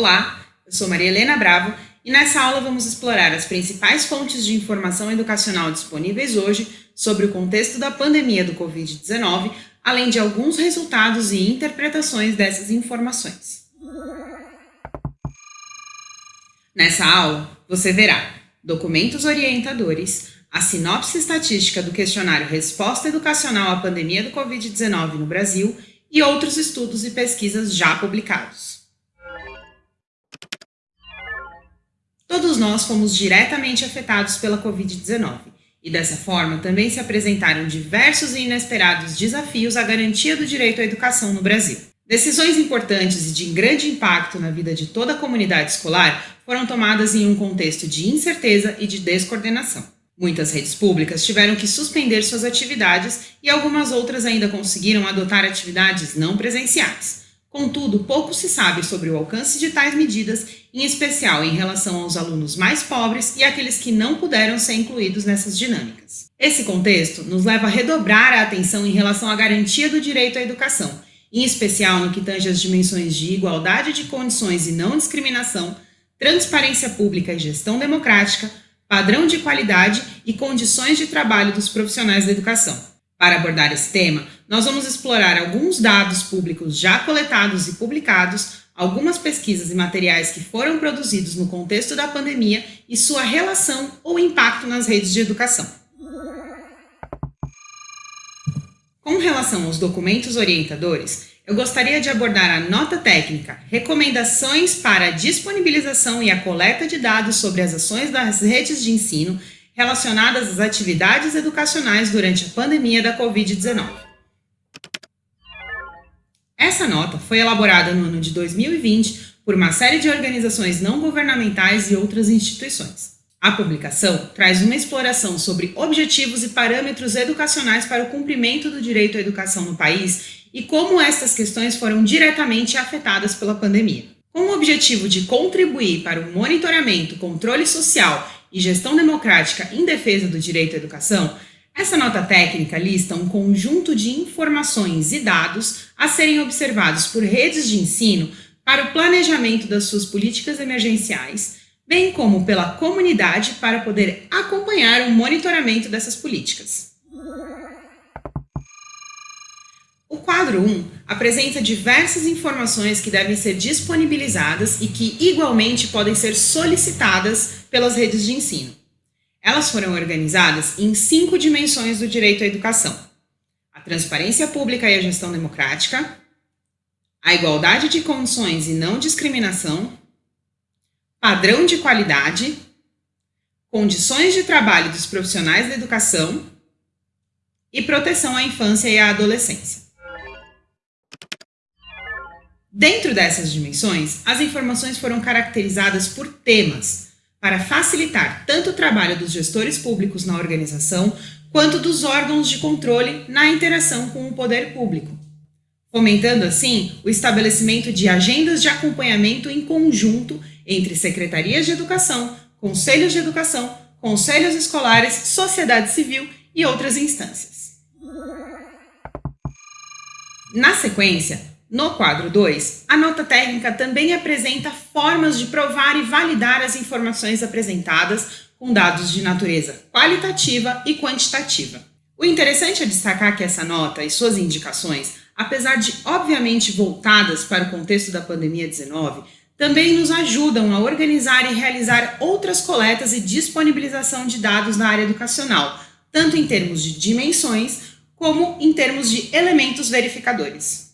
Olá, eu sou Maria Helena Bravo e nessa aula vamos explorar as principais fontes de informação educacional disponíveis hoje sobre o contexto da pandemia do Covid-19, além de alguns resultados e interpretações dessas informações. Nessa aula, você verá documentos orientadores, a sinopse estatística do questionário Resposta Educacional à Pandemia do Covid-19 no Brasil e outros estudos e pesquisas já publicados. Todos nós fomos diretamente afetados pela Covid-19 e, dessa forma, também se apresentaram diversos e inesperados desafios à garantia do direito à educação no Brasil. Decisões importantes e de grande impacto na vida de toda a comunidade escolar foram tomadas em um contexto de incerteza e de descoordenação. Muitas redes públicas tiveram que suspender suas atividades e algumas outras ainda conseguiram adotar atividades não presenciais. Contudo, pouco se sabe sobre o alcance de tais medidas, em especial em relação aos alunos mais pobres e aqueles que não puderam ser incluídos nessas dinâmicas. Esse contexto nos leva a redobrar a atenção em relação à garantia do direito à educação, em especial no que tange as dimensões de igualdade de condições e não discriminação, transparência pública e gestão democrática, padrão de qualidade e condições de trabalho dos profissionais da educação. Para abordar esse tema, nós vamos explorar alguns dados públicos já coletados e publicados, algumas pesquisas e materiais que foram produzidos no contexto da pandemia e sua relação ou impacto nas redes de educação. Com relação aos documentos orientadores, eu gostaria de abordar a nota técnica, recomendações para a disponibilização e a coleta de dados sobre as ações das redes de ensino relacionadas às atividades educacionais durante a pandemia da Covid-19. Essa nota foi elaborada no ano de 2020 por uma série de organizações não governamentais e outras instituições. A publicação traz uma exploração sobre objetivos e parâmetros educacionais para o cumprimento do direito à educação no país e como estas questões foram diretamente afetadas pela pandemia. Com o objetivo de contribuir para o monitoramento, controle social e Gestão Democrática em Defesa do Direito à Educação, essa nota técnica lista um conjunto de informações e dados a serem observados por redes de ensino para o planejamento das suas políticas emergenciais, bem como pela comunidade para poder acompanhar o monitoramento dessas políticas. O quadro 1 apresenta diversas informações que devem ser disponibilizadas e que, igualmente, podem ser solicitadas pelas redes de ensino. Elas foram organizadas em cinco dimensões do direito à educação. A transparência pública e a gestão democrática, a igualdade de condições e não discriminação, padrão de qualidade, condições de trabalho dos profissionais da educação e proteção à infância e à adolescência. Dentro dessas dimensões, as informações foram caracterizadas por temas, para facilitar tanto o trabalho dos gestores públicos na organização, quanto dos órgãos de controle na interação com o poder público, fomentando assim o estabelecimento de agendas de acompanhamento em conjunto entre secretarias de educação, conselhos de educação, conselhos escolares, sociedade civil e outras instâncias. Na sequência, no quadro 2, a nota técnica também apresenta formas de provar e validar as informações apresentadas com dados de natureza qualitativa e quantitativa. O interessante é destacar que essa nota e suas indicações, apesar de obviamente voltadas para o contexto da pandemia 19, também nos ajudam a organizar e realizar outras coletas e disponibilização de dados na área educacional, tanto em termos de dimensões como em termos de elementos verificadores.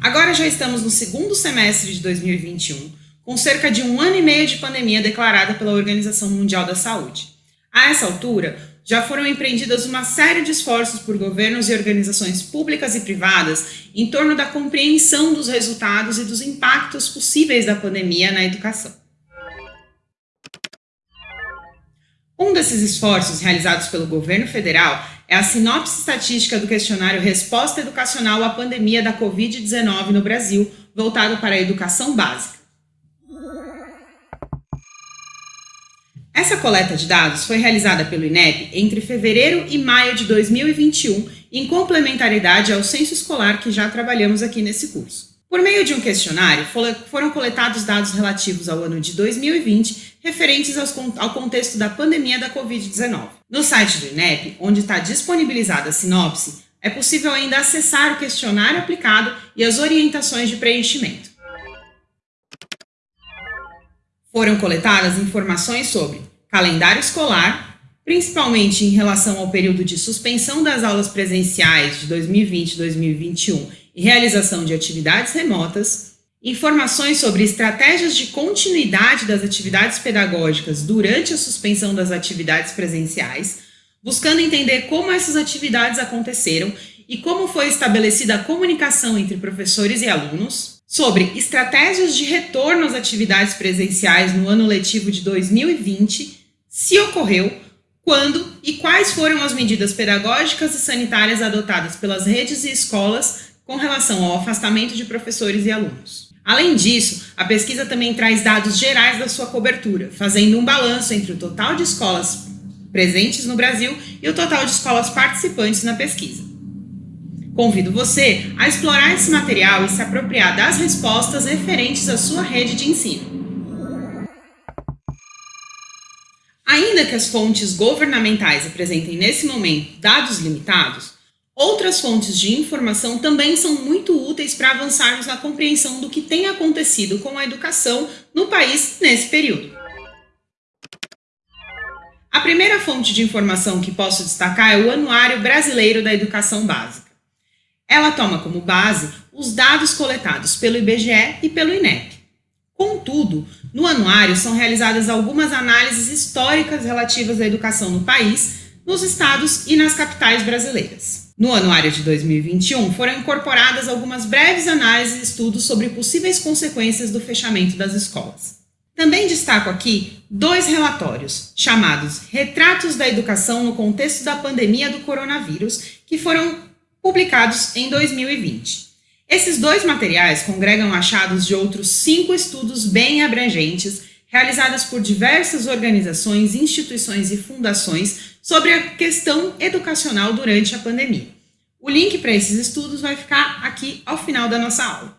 Agora já estamos no segundo semestre de 2021, com cerca de um ano e meio de pandemia declarada pela Organização Mundial da Saúde. A essa altura, já foram empreendidas uma série de esforços por governos e organizações públicas e privadas em torno da compreensão dos resultados e dos impactos possíveis da pandemia na educação. Um desses esforços realizados pelo governo federal é a sinopse estatística do questionário Resposta Educacional à Pandemia da Covid-19 no Brasil, voltado para a educação básica. Essa coleta de dados foi realizada pelo INEP entre fevereiro e maio de 2021, em complementaridade ao censo escolar que já trabalhamos aqui nesse curso. Por meio de um questionário, foram coletados dados relativos ao ano de 2020, referentes ao contexto da pandemia da Covid-19. No site do INEP, onde está disponibilizada a sinopse, é possível ainda acessar o questionário aplicado e as orientações de preenchimento. Foram coletadas informações sobre calendário escolar, principalmente em relação ao período de suspensão das aulas presenciais de 2020 e 2021 e realização de atividades remotas, informações sobre estratégias de continuidade das atividades pedagógicas durante a suspensão das atividades presenciais, buscando entender como essas atividades aconteceram e como foi estabelecida a comunicação entre professores e alunos, sobre estratégias de retorno às atividades presenciais no ano letivo de 2020, se ocorreu, quando e quais foram as medidas pedagógicas e sanitárias adotadas pelas redes e escolas com relação ao afastamento de professores e alunos. Além disso, a pesquisa também traz dados gerais da sua cobertura, fazendo um balanço entre o total de escolas presentes no Brasil e o total de escolas participantes na pesquisa. Convido você a explorar esse material e se apropriar das respostas referentes à sua rede de ensino. Ainda que as fontes governamentais apresentem nesse momento dados limitados, Outras fontes de informação também são muito úteis para avançarmos na compreensão do que tem acontecido com a educação no país nesse período. A primeira fonte de informação que posso destacar é o Anuário Brasileiro da Educação Básica. Ela toma como base os dados coletados pelo IBGE e pelo INEP. Contudo, no anuário são realizadas algumas análises históricas relativas à educação no país, nos estados e nas capitais brasileiras. No anuário de 2021, foram incorporadas algumas breves análises e estudos sobre possíveis consequências do fechamento das escolas. Também destaco aqui dois relatórios, chamados Retratos da Educação no Contexto da Pandemia do Coronavírus, que foram publicados em 2020. Esses dois materiais congregam achados de outros cinco estudos bem abrangentes, realizados por diversas organizações, instituições e fundações sobre a questão educacional durante a pandemia. O link para esses estudos vai ficar aqui ao final da nossa aula.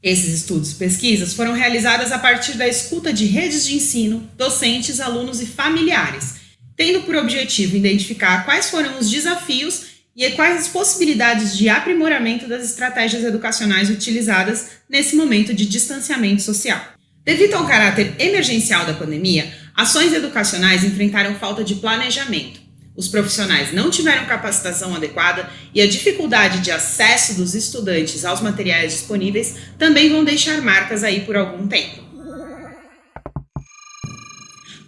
Esses estudos e pesquisas foram realizadas a partir da escuta de redes de ensino, docentes, alunos e familiares, tendo por objetivo identificar quais foram os desafios e quais as possibilidades de aprimoramento das estratégias educacionais utilizadas nesse momento de distanciamento social. Devido ao caráter emergencial da pandemia, ações educacionais enfrentaram falta de planejamento, os profissionais não tiveram capacitação adequada e a dificuldade de acesso dos estudantes aos materiais disponíveis também vão deixar marcas aí por algum tempo.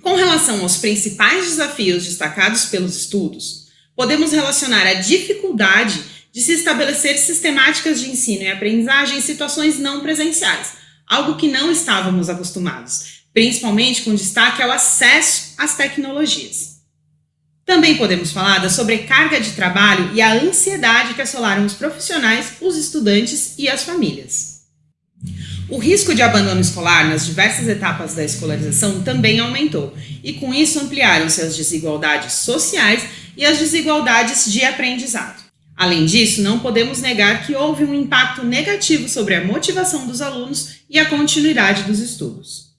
Com relação aos principais desafios destacados pelos estudos, podemos relacionar a dificuldade de se estabelecer sistemáticas de ensino e aprendizagem em situações não presenciais, algo que não estávamos acostumados, principalmente com destaque ao acesso às tecnologias. Também podemos falar da sobrecarga de trabalho e a ansiedade que assolaram os profissionais, os estudantes e as famílias. O risco de abandono escolar nas diversas etapas da escolarização também aumentou, e com isso ampliaram-se as desigualdades sociais e as desigualdades de aprendizado. Além disso, não podemos negar que houve um impacto negativo sobre a motivação dos alunos e a continuidade dos estudos.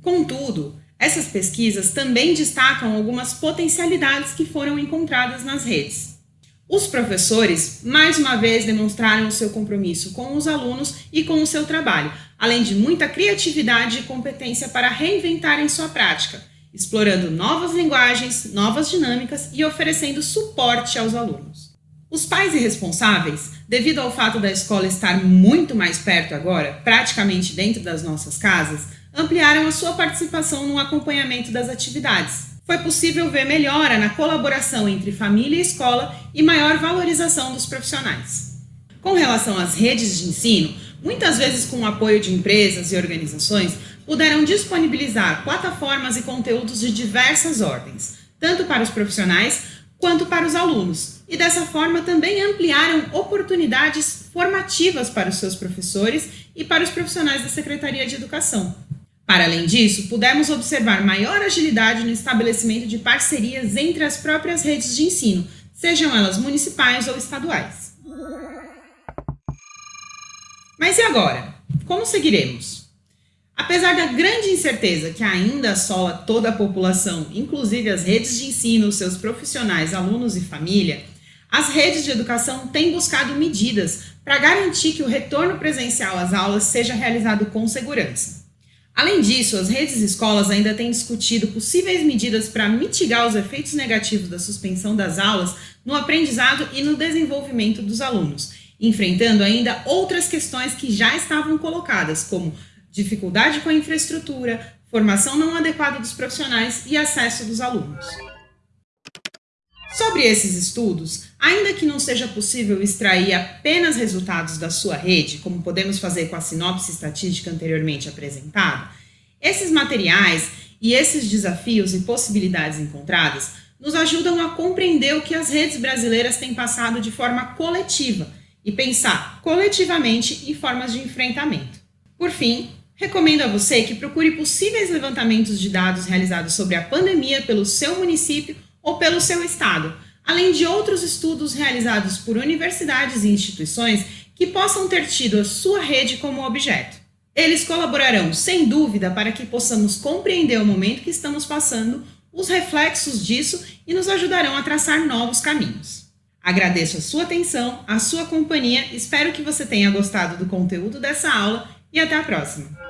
Contudo, essas pesquisas também destacam algumas potencialidades que foram encontradas nas redes. Os professores, mais uma vez, demonstraram o seu compromisso com os alunos e com o seu trabalho, além de muita criatividade e competência para reinventarem sua prática, explorando novas linguagens, novas dinâmicas e oferecendo suporte aos alunos. Os pais e responsáveis, devido ao fato da escola estar muito mais perto agora, praticamente dentro das nossas casas, ampliaram a sua participação no acompanhamento das atividades. Foi possível ver melhora na colaboração entre família e escola e maior valorização dos profissionais. Com relação às redes de ensino, muitas vezes com o apoio de empresas e organizações, puderam disponibilizar plataformas e conteúdos de diversas ordens, tanto para os profissionais quanto para os alunos, e dessa forma também ampliaram oportunidades formativas para os seus professores e para os profissionais da Secretaria de Educação. Para além disso, pudemos observar maior agilidade no estabelecimento de parcerias entre as próprias redes de ensino, sejam elas municipais ou estaduais. Mas e agora? Como seguiremos? Apesar da grande incerteza que ainda assola toda a população, inclusive as redes de ensino, seus profissionais, alunos e família, as redes de educação têm buscado medidas para garantir que o retorno presencial às aulas seja realizado com segurança. Além disso, as redes escolas ainda têm discutido possíveis medidas para mitigar os efeitos negativos da suspensão das aulas no aprendizado e no desenvolvimento dos alunos, enfrentando ainda outras questões que já estavam colocadas, como dificuldade com a infraestrutura, formação não adequada dos profissionais e acesso dos alunos. Sobre esses estudos, ainda que não seja possível extrair apenas resultados da sua rede, como podemos fazer com a sinopse estatística anteriormente apresentada, esses materiais e esses desafios e possibilidades encontradas nos ajudam a compreender o que as redes brasileiras têm passado de forma coletiva e pensar coletivamente em formas de enfrentamento. Por fim, recomendo a você que procure possíveis levantamentos de dados realizados sobre a pandemia pelo seu município ou pelo seu estado, além de outros estudos realizados por universidades e instituições que possam ter tido a sua rede como objeto. Eles colaborarão, sem dúvida, para que possamos compreender o momento que estamos passando, os reflexos disso e nos ajudarão a traçar novos caminhos. Agradeço a sua atenção, a sua companhia, espero que você tenha gostado do conteúdo dessa aula e até a próxima!